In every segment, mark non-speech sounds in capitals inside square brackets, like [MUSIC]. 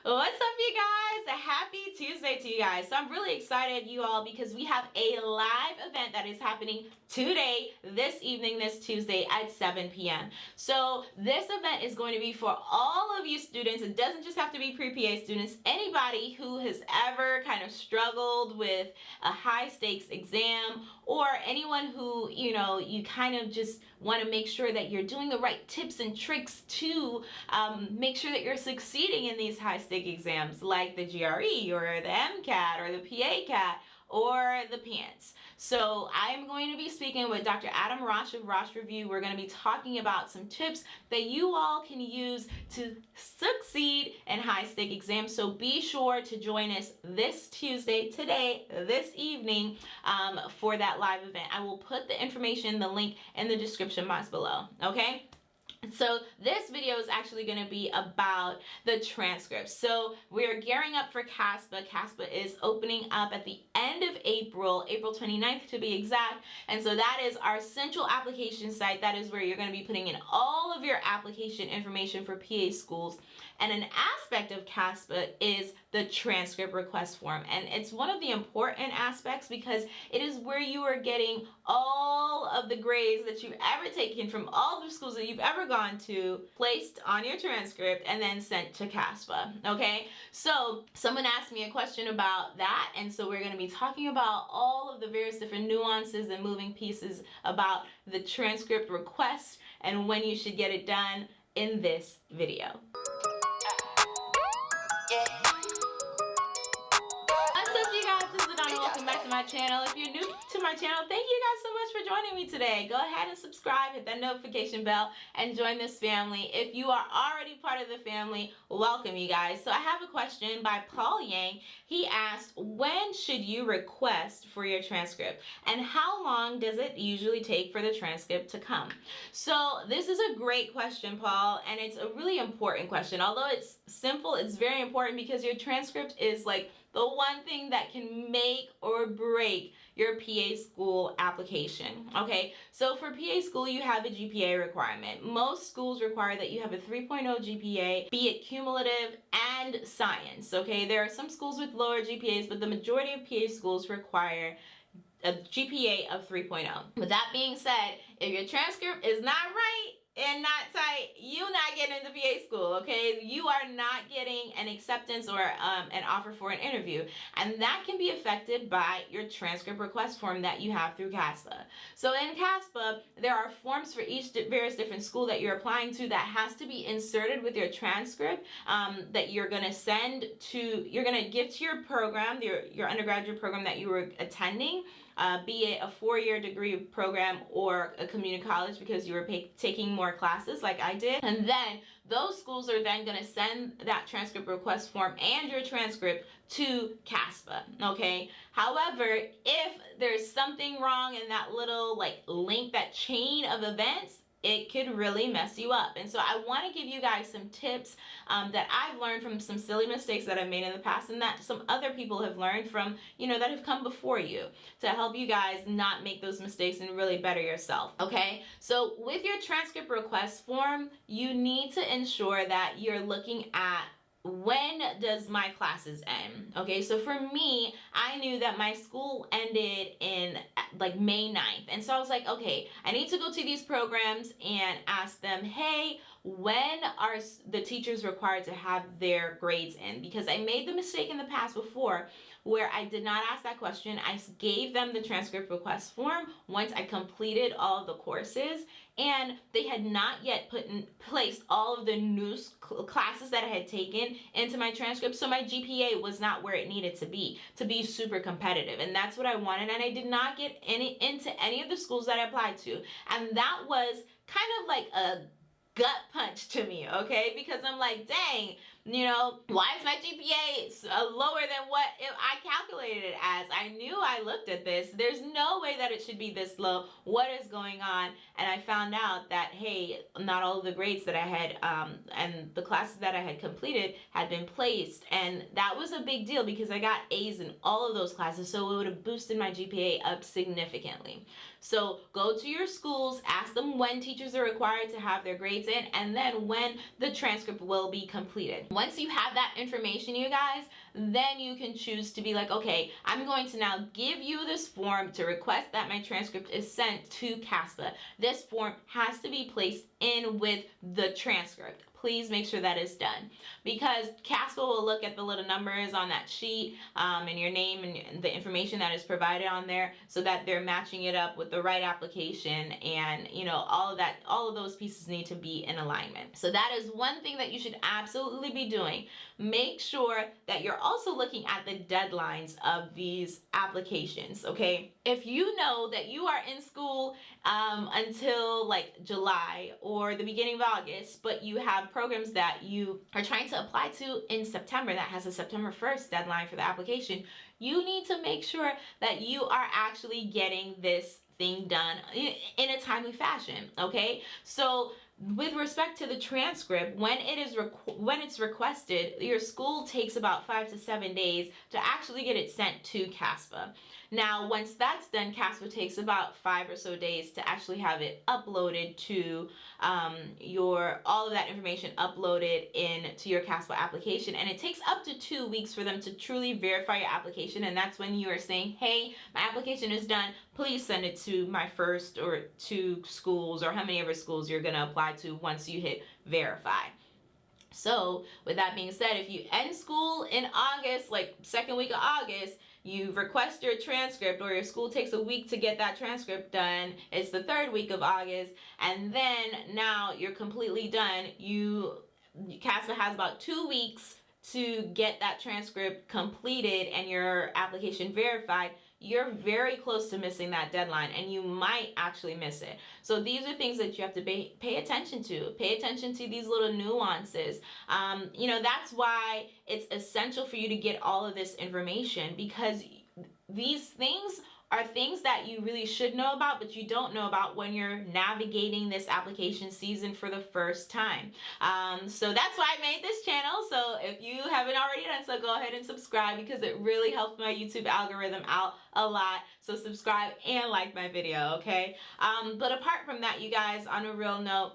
What's up you guys? Happy Tuesday to you guys. So I'm really excited you all because we have a live event that is happening today, this evening, this Tuesday at 7 p.m. So this event is going to be for all of you students. It doesn't just have to be pre-PA students. Anybody who has ever kind of struggled with a high stakes exam or anyone who, you know, you kind of just want to make sure that you're doing the right tips and tricks to um, make sure that you're succeeding in these high stakes exams like the GRE or the MCAT or the PA CAT or the PANCE. So I'm going to be speaking with Dr. Adam Rosh of Rosh Review. We're going to be talking about some tips that you all can use to succeed in high stake exams. So be sure to join us this Tuesday, today, this evening um, for that live event. I will put the information, the link in the description box below. Okay? So this video is actually going to be about the transcripts. So we're gearing up for CASPA. CASPA is opening up at the end of April, April 29th to be exact. And so that is our central application site. That is where you're going to be putting in all of your application information for PA schools. And an aspect of CASPA is the transcript request form. And it's one of the important aspects because it is where you are getting all of the grades that you've ever taken from all the schools that you've ever gone to placed on your transcript and then sent to CASPA. Okay, so someone asked me a question about that. And so we're going to be talking about all of the various different nuances and moving pieces about the transcript request and when you should get it done in this video. Channel. If you're new my channel, thank you guys so much for joining me today. Go ahead and subscribe, hit that notification bell, and join this family. If you are already part of the family, welcome you guys. So I have a question by Paul Yang. He asked, when should you request for your transcript? And how long does it usually take for the transcript to come? So this is a great question, Paul, and it's a really important question. Although it's simple, it's very important because your transcript is like the one thing that can make or break your PA school application. Okay, so for PA school, you have a GPA requirement. Most schools require that you have a 3.0 GPA, be it cumulative and science. Okay, there are some schools with lower GPAs, but the majority of PA schools require a GPA of 3.0. With that being said, if your transcript is not right, and not tight, you not getting into PA school, okay? You are not getting an acceptance or um, an offer for an interview. And that can be affected by your transcript request form that you have through CASPA. So in CASPA, there are forms for each various different school that you're applying to that has to be inserted with your transcript um, that you're gonna send to, you're gonna give to your program, your, your undergraduate program that you were attending, uh, be it a four-year degree program or a community college because you were taking more classes like I did. And then those schools are then going to send that transcript request form and your transcript to CASPA, okay? However, if there's something wrong in that little like link, that chain of events, it could really mess you up. And so I want to give you guys some tips um, that I've learned from some silly mistakes that I've made in the past and that some other people have learned from, you know, that have come before you to help you guys not make those mistakes and really better yourself. Okay. So with your transcript request form, you need to ensure that you're looking at when does my classes end? Okay so for me i knew that my school ended in like may 9th and so i was like okay i need to go to these programs and ask them hey when are the teachers required to have their grades in because i made the mistake in the past before where I did not ask that question. I gave them the transcript request form once I completed all of the courses and they had not yet put in place all of the new classes that I had taken into my transcript. So my GPA was not where it needed to be to be super competitive. And that's what I wanted. And I did not get any into any of the schools that I applied to. And that was kind of like a gut punch to me, okay? Because I'm like, dang, you know, why is my GPA uh, lower than what I calculated it as? I knew I looked at this. There's no way that it should be this low. What is going on? And I found out that, hey, not all of the grades that I had um, and the classes that I had completed had been placed. And that was a big deal because I got A's in all of those classes. So it would have boosted my GPA up significantly. So go to your schools, ask them when teachers are required to have their grades in, and then when the transcript will be completed. Once you have that information, you guys, then you can choose to be like, okay, I'm going to now give you this form to request that my transcript is sent to CASPA. This form has to be placed in with the transcript please make sure that is done. Because CASPA will look at the little numbers on that sheet um, and your name and the information that is provided on there so that they're matching it up with the right application and you know all of that all of those pieces need to be in alignment. So that is one thing that you should absolutely be doing. Make sure that you're also looking at the deadlines of these applications okay? If you know that you are in school um, until like July or the beginning of August but you have programs that you are trying to apply to in September that has a September 1st deadline for the application, you need to make sure that you are actually getting this thing done eh, in a timely fashion, okay? So with respect to the transcript, when it is when it's requested, your school takes about five to seven days to actually get it sent to CASPA. Now, once that's done, CASPA takes about five or so days to actually have it uploaded to um, your, all of that information uploaded into your CASPA application. And it takes up to two weeks for them to truly verify your application. And that's when you are saying, hey, my application is done. Please send it to my first or two schools or how many ever schools you're going to apply to once you hit verify. So with that being said, if you end school in August, like second week of August, you request your transcript or your school takes a week to get that transcript done. It's the third week of August and then now you're completely done. You CASPA has about two weeks to get that transcript completed and your application verified you're very close to missing that deadline and you might actually miss it. So these are things that you have to pay, pay attention to. Pay attention to these little nuances. Um, you know, that's why it's essential for you to get all of this information because these things are things that you really should know about, but you don't know about when you're navigating this application season for the first time. Um, so that's why I made this channel. So if you haven't already done so, go ahead and subscribe because it really helps my YouTube algorithm out a lot. So subscribe and like my video, okay? Um, but apart from that, you guys, on a real note,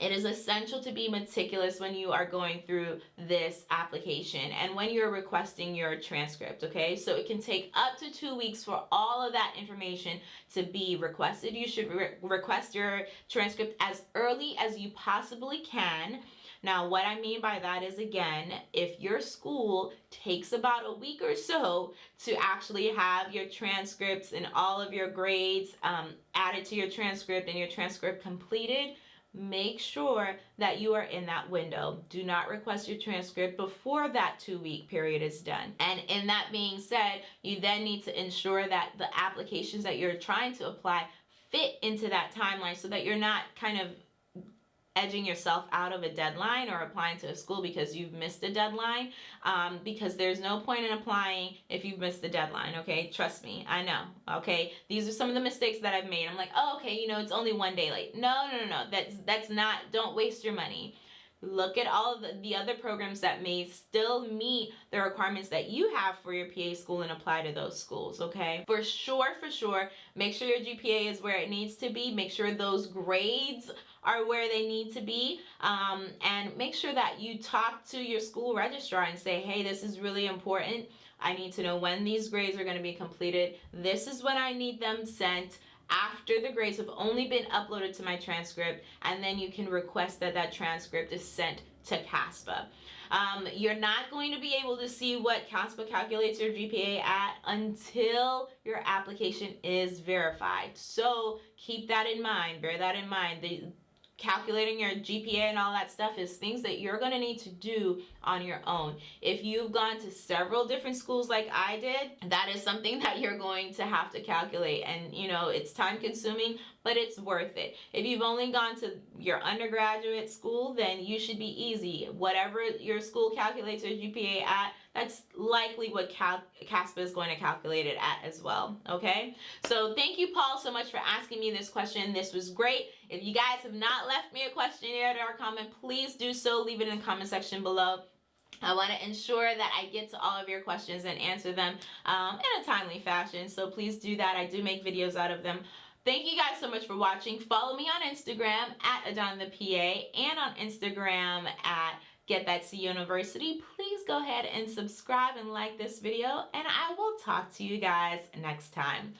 it is essential to be meticulous when you are going through this application and when you're requesting your transcript, okay? So it can take up to two weeks for all of that information to be requested. You should re request your transcript as early as you possibly can. Now, what I mean by that is, again, if your school takes about a week or so to actually have your transcripts and all of your grades um, added to your transcript and your transcript completed, make sure that you are in that window. Do not request your transcript before that two week period is done. And in that being said, you then need to ensure that the applications that you're trying to apply fit into that timeline so that you're not kind of edging yourself out of a deadline or applying to a school because you've missed a deadline um, because there's no point in applying if you've missed the deadline okay? Trust me I know okay? These are some of the mistakes that I've made. I'm like oh okay you know it's only one day late. No no no no that's that's not don't waste your money look at all of the, the other programs that may still meet the requirements that you have for your PA school and apply to those schools, okay? For sure, for sure, make sure your GPA is where it needs to be. Make sure those grades are where they need to be. Um, and make sure that you talk to your school registrar and say hey this is really important. I need to know when these grades are going to be completed. This is when I need them sent after the grades have only been uploaded to my transcript and then you can request that that transcript is sent to CASPA. Um, you're not going to be able to see what CASPA calculates your GPA at until your application is verified. So keep that in mind, bear that in mind. The, calculating your GPA and all that stuff is things that you're going to need to do on your own. If you've gone to several different schools like I did, that is something [LAUGHS] that you're going to have to calculate and you know, it's time consuming, but it's worth it. If you've only gone to your undergraduate school, then you should be easy. Whatever your school calculates your GPA at, that's likely what CASPA is going to calculate it at as well, okay? So thank you, Paul, so much for asking me this question. This was great. If you guys have not left me a questionnaire or a comment, please do so. Leave it in the comment section below. I want to ensure that I get to all of your questions and answer them um, in a timely fashion. So please do that. I do make videos out of them. Thank you guys so much for watching. Follow me on Instagram at Adon the PA and on Instagram at Get That C University, please go ahead and subscribe and like this video, and I will talk to you guys next time.